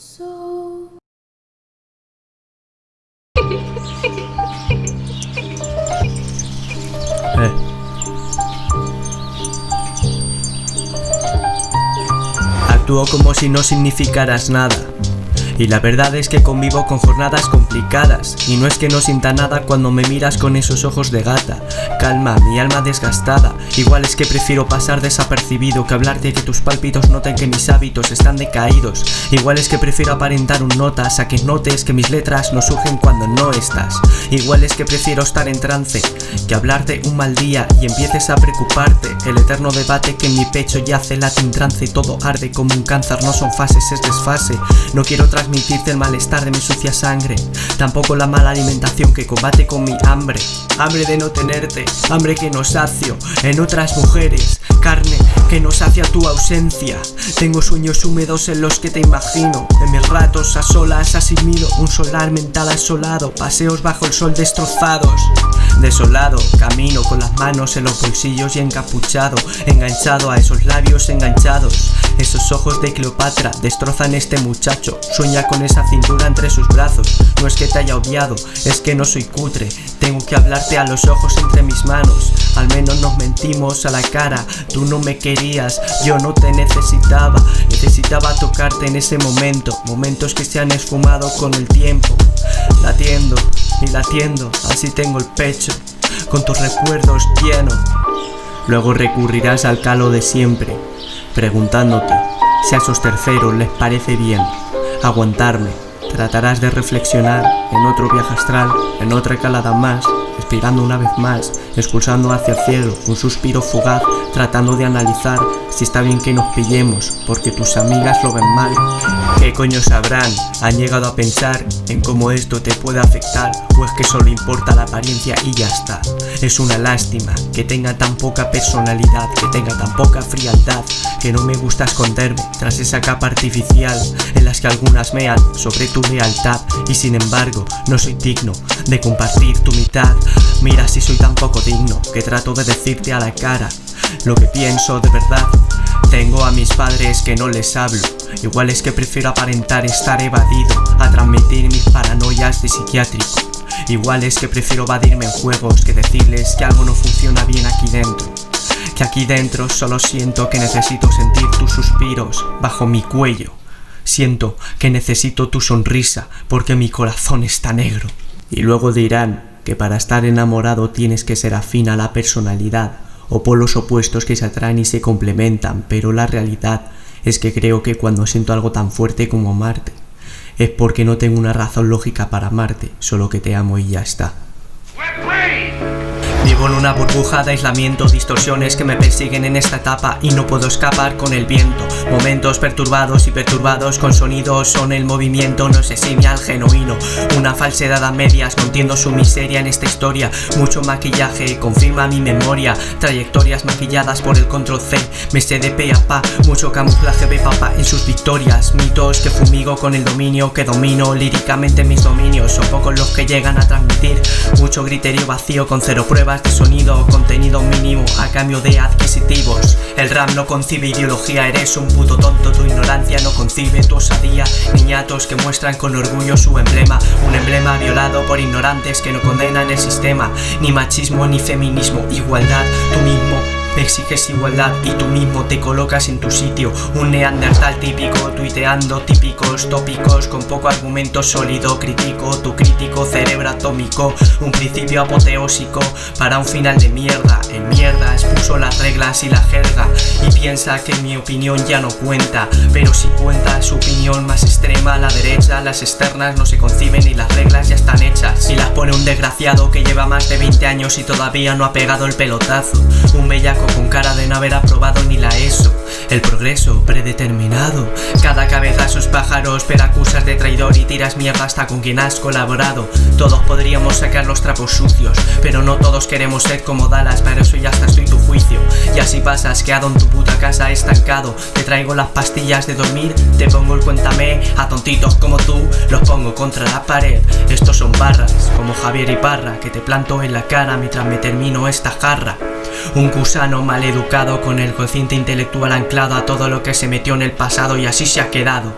Eh. Actúo como si no significaras nada. Y la verdad es que convivo con jornadas complicadas Y no es que no sienta nada cuando me miras con esos ojos de gata. Calma, mi alma desgastada. Igual es que prefiero pasar desapercibido Que hablarte que tus pálpitos noten que mis hábitos están decaídos. Igual es que prefiero aparentar un notas A que notes que mis letras no surgen cuando no estás. Igual es que prefiero estar en trance Que hablarte un mal día y empieces a preocuparte. El eterno debate que en mi pecho yace late en trance Todo arde como un cáncer, no son fases, es desfase. No quiero el malestar de mi sucia sangre. Tampoco la mala alimentación que combate con mi hambre. Hambre de no tenerte, hambre que no sacio. En otras mujeres, carne que no sacia tu ausencia. Tengo sueños húmedos en los que te imagino. En mis ratos a solas asimilo un solar mental asolado. Paseos bajo el sol destrozados. Desolado, camino con las manos en los bolsillos y encapuchado. Enganchado a esos labios enganchados. Esos ojos de Cleopatra destrozan este muchacho. Sueña con esa cintura entre sus brazos No es que te haya obviado, es que no soy cutre. Tengo que hablarte a los ojos entre mis manos. Al menos nos mentimos a la cara. Tú no me querías, yo no te necesitaba. Necesitaba tocarte en ese momento. Momentos que se han esfumado con el tiempo. Latiendo y latiendo, así tengo el pecho. Con tus recuerdos lleno. Luego recurrirás al calo de siempre Preguntándote si a esos terceros les parece bien aguantarme. Tratarás de reflexionar en otro viaje astral, en otra calada más, expirando una vez más, expulsando hacia el cielo un suspiro fugaz, tratando de analizar si está bien que nos pillemos, porque tus amigas lo ven mal. ¿Qué coño sabrán? Han llegado a pensar en cómo esto te puede afectar, o es que solo importa la apariencia y ya está. Es una lástima que tenga tan poca personalidad, que tenga tan poca frialdad, que no me gusta esconderme tras esa capa artificial en las que algunas mean sobre tu lealtad y sin embargo no soy digno de compartir tu mitad. Mira si soy tan poco digno que trato de decirte a la cara lo que pienso de verdad. Tengo a mis padres que no les hablo, igual es que prefiero aparentar estar evadido a transmitir mis paranoias de psiquiátrico. Igual es que prefiero evadirme en juegos que decirles que algo no funciona bien aquí dentro. Que aquí dentro solo siento que necesito sentir tus suspiros bajo mi cuello. Siento que necesito tu sonrisa porque mi corazón está negro. Y luego dirán que para estar enamorado tienes que ser afín a la personalidad o polos opuestos que se atraen y se complementan, pero la realidad es que creo que cuando siento algo tan fuerte como amarte, es porque no tengo una razón lógica para amarte, solo que te amo y ya está. Vivo en una burbuja de aislamiento, distorsiones que me persiguen en esta etapa y no puedo escapar con el viento. Momentos perturbados y perturbados con sonidos son el movimiento, no sé si al genuino. Una falsedad a medias, no entiendo su miseria en esta historia. Mucho maquillaje confirma mi memoria, trayectorias maquilladas por el control C. Me sé de pe pa, mucho camuflaje de papa en sus victorias. Mitos que fumigo con el dominio que domino líricamente mis dominios. Son pocos los que llegan a transmitir mucho griterio vacío con cero pruebas de sonido contenido mínimo a cambio de adquisitivos. El rap no concibe ideología, eres un puto tonto Tu ignorancia no concibe tu osadía. Niñatos que muestran con orgullo su emblema Un emblema violado por ignorantes que no condenan el sistema. Ni machismo ni feminismo, igualdad Tú mismo Exiges igualdad y tú mismo te colocas en tu sitio. Un neandertal típico, tuiteando típicos tópicos Con poco argumento sólido, crítico Tu crítico cerebro atómico. Un principio apoteósico para un final de mierda. En mierda expuso las reglas y la jerga Y piensa que mi opinión ya no cuenta. Pero si cuenta su opinión más extrema. La derecha Las externas no se conciben y las reglas ya están hechas. Y las pone un desgraciado que lleva más de 20 años y todavía no ha pegado el pelotazo. Un bellaco con cara de no haber aprobado ni la ESO. El progreso predeterminado. Cada cabeza sus pájaros pero acusas de traidor y tiras mierda hasta con quien has colaborado. Todos podríamos sacar los trapos sucios Pero no todos queremos ser como Dallas. Para eso ya está estoy tu juicio. Y así pasas quedado en tu puta casa estancado. Te traigo las pastillas de dormir Te pongo el cuéntame. A tontitos como tú Los pongo contra la pared. Estos son barras como Javier Iparra Que te planto en la cara mientras me termino esta jarra un gusano mal educado con el cociente intelectual anclado a todo lo que se metió en el pasado y así se ha quedado.